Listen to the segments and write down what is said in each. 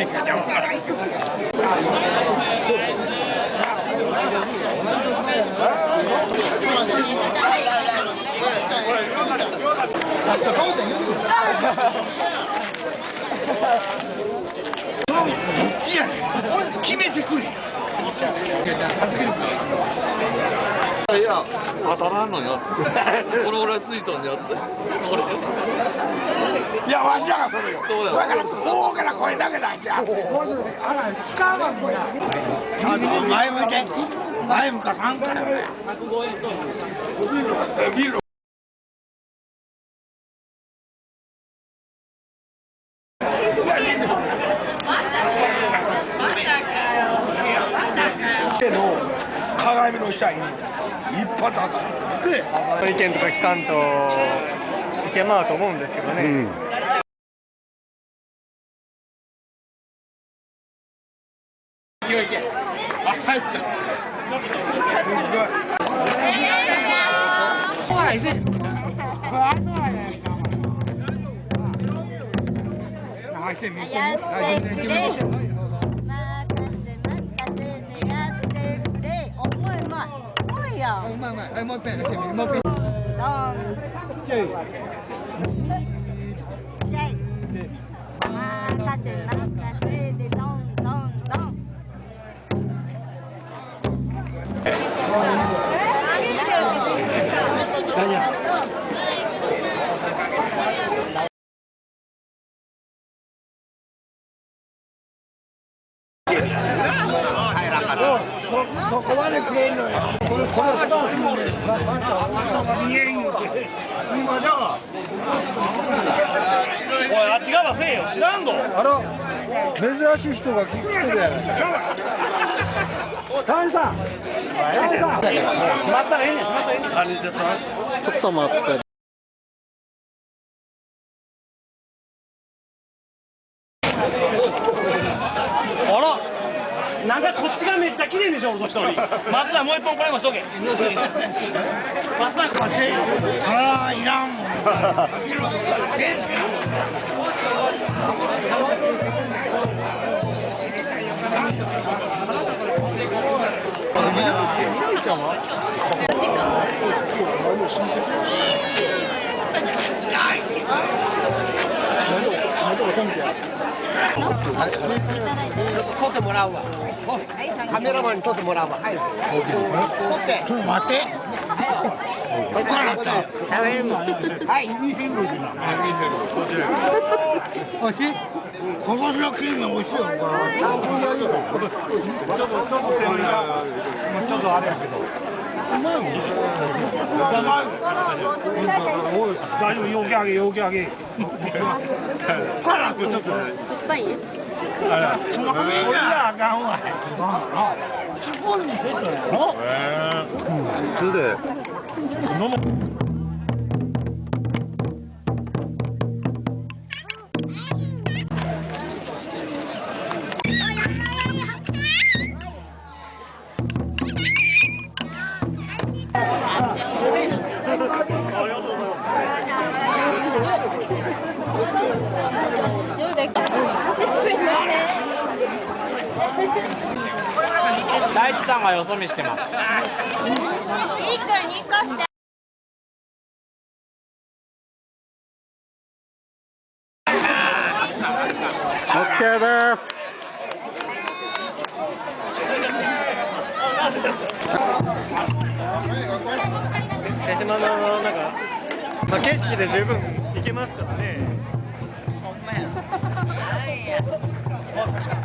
どっちやねん。決めてくれ。いや当たらんのよ。これ俺スイートにやって。俺いやわしらがそれよ。そうだよだからこうから声だけだんじゃあの前向いて。前向かさんからね見ろ手の鏡の下に一発当たるで意見とか聞かん。とい。けまうと思うんですけどね、やってくれ任せ任いうまいやんうまいうまいもう一遍もう一そこまでくれんのよ。これこれが見えんよ今じゃおいあっち側せえよ知らんぞあら珍しい人が来てるやないタンさんタンさんしまったらええねんしまったらええねんちょっと待ってあらなんかこっちがめ俺の人。に松田もう一本これもしとけ。松田こいらんもん撮ってもらうわ。カメラマンに撮ってもらうわ。はい。撮って。ちょっと待って。ここからさ食べるもん。はい。おいしい。ここのクリーム美味しい。よ大丈夫よけあげよけあげこらちょっと酸っぱいあらその上じゃあかんわ。すごい店だよ素で地さんがよそ見してます。一個二個して OK です。手島のなんか、まあ、景色で十分行けますからね。入れんのや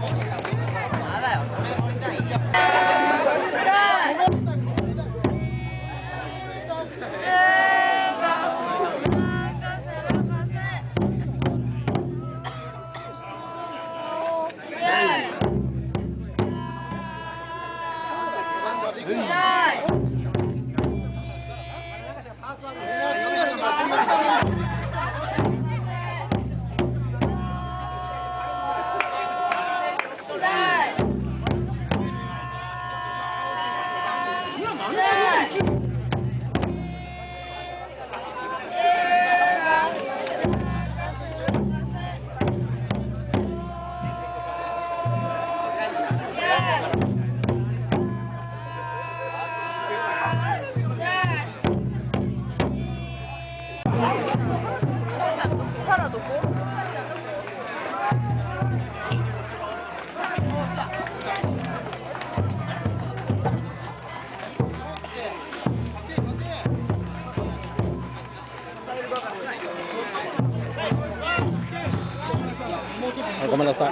ごめんなさい。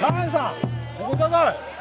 高橋さん、ここください。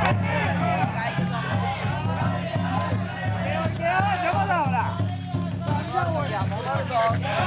你要怎么走啦？向我。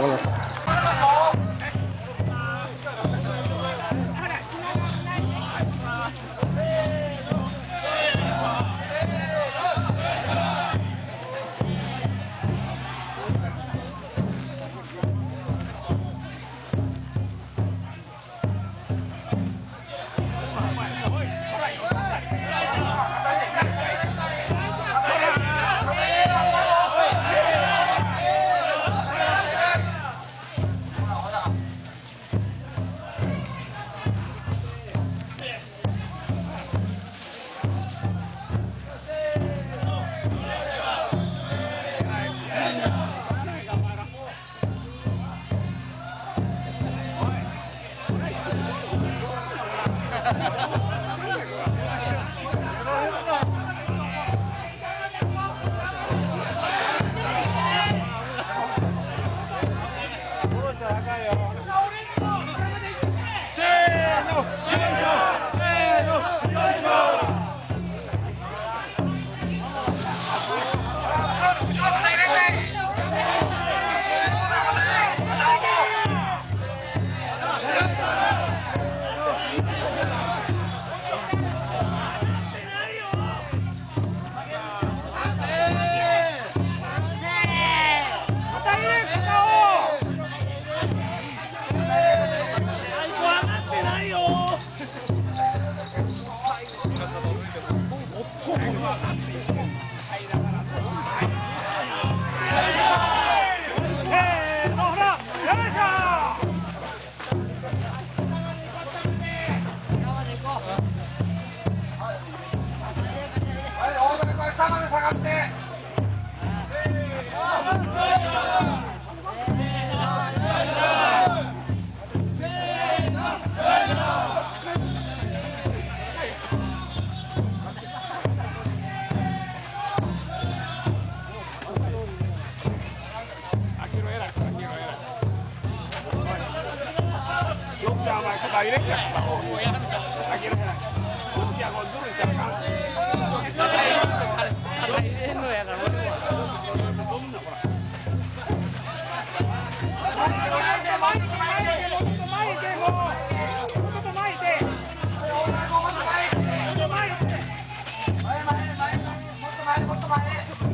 から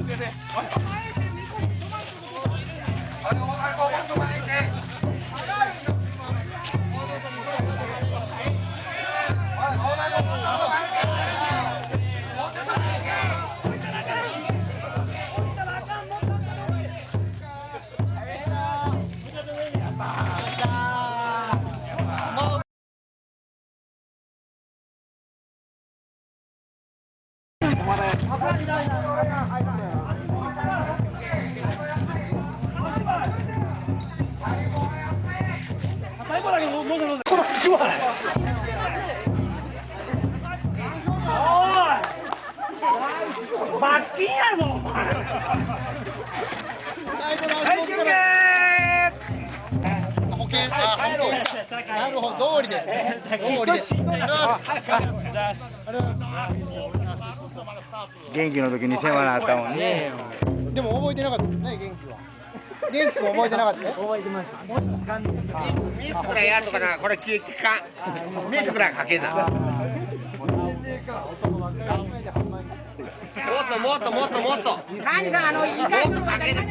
네. 罰金やぞお前。はい休憩なるほど、通りで。通りで。元気の時に世話になったもんね。でも覚えてなかったね、元気は。元気も覚えてなかった。覚えてました。自らやとかなこれ聞かん自らかけなもっかりともっともっともっと。何さあの？イカとかけて挟ん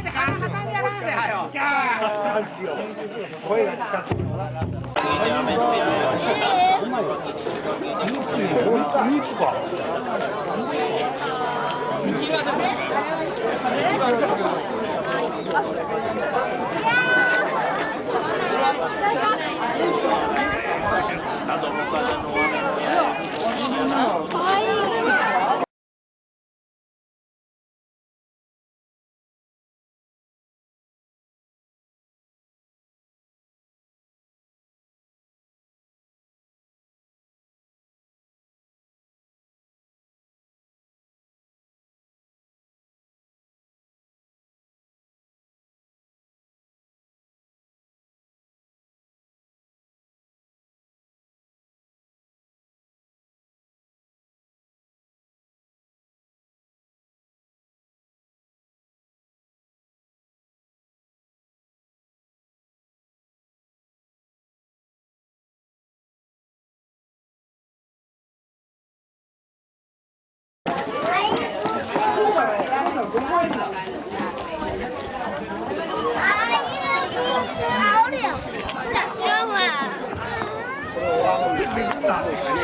でやらんぜはよあ、お Stop.